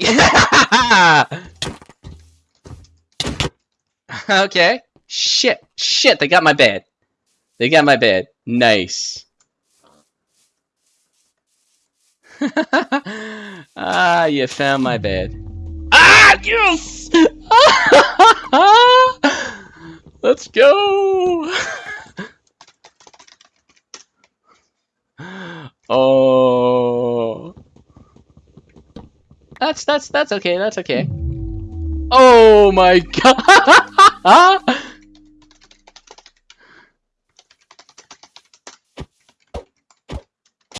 okay. Shit. Shit, they got my bed. They got my bed. Nice. ah, you found my bed. Ah, yes! Let's go! oh. That's, that's, that's okay, that's okay. Oh my god!